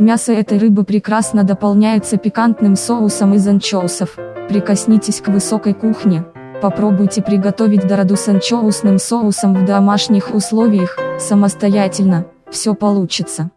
Мясо этой рыбы прекрасно дополняется пикантным соусом из анчоусов. Прикоснитесь к высокой кухне. Попробуйте приготовить дороду с анчоусным соусом в домашних условиях, самостоятельно, все получится.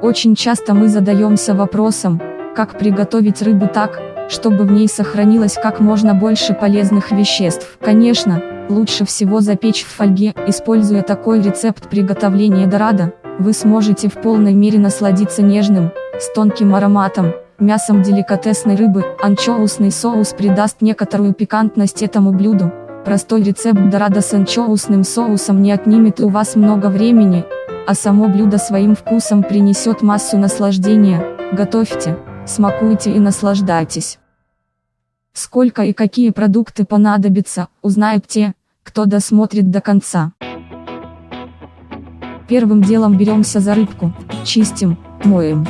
Очень часто мы задаемся вопросом, как приготовить рыбу так, чтобы в ней сохранилось как можно больше полезных веществ. Конечно, лучше всего запечь в фольге, используя такой рецепт приготовления дорадо, вы сможете в полной мере насладиться нежным, с тонким ароматом, мясом деликатесной рыбы, анчоусный соус придаст некоторую пикантность этому блюду. Простой рецепт дорадо с анчоусным соусом не отнимет у вас много времени, а само блюдо своим вкусом принесет массу наслаждения. Готовьте, смакуйте и наслаждайтесь. Сколько и какие продукты понадобятся, узнают те, кто досмотрит до конца. Первым делом беремся за рыбку, чистим, моем.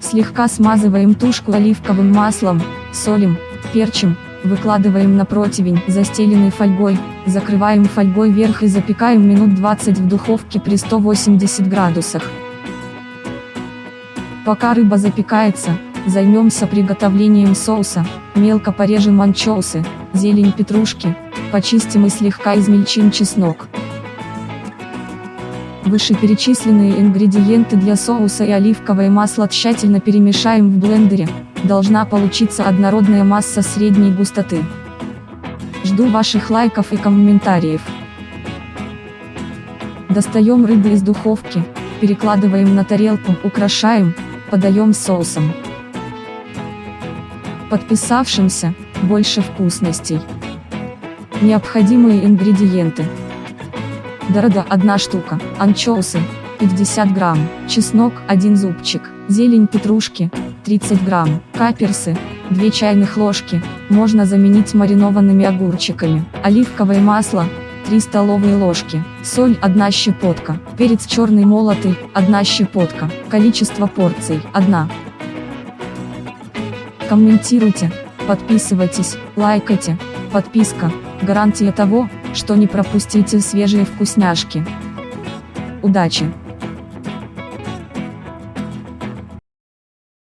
Слегка смазываем тушку оливковым маслом, солим, перчим, выкладываем на противень, застеленный фольгой, закрываем фольгой вверх и запекаем минут 20 в духовке при 180 градусах. Пока рыба запекается, займемся приготовлением соуса, мелко порежем анчоусы, зелень петрушки, почистим и слегка измельчим чеснок. Вышеперечисленные ингредиенты для соуса и оливковое масло тщательно перемешаем в блендере, должна получиться однородная масса средней густоты. Жду ваших лайков и комментариев. Достаем рыбу из духовки, перекладываем на тарелку, украшаем, подаем соусом. Подписавшимся, больше вкусностей. Необходимые ингредиенты. Дорода 1 штука, анчоусы 50 грамм, чеснок 1 зубчик, зелень петрушки 30 грамм, каперсы 2 чайных ложки, можно заменить маринованными огурчиками, оливковое масло 3 столовые ложки, соль 1 щепотка, перец черный молотый 1 щепотка, количество порций 1. Комментируйте, подписывайтесь, лайкайте, подписка, гарантия того, что не пропустите свежие вкусняшки. Удачи!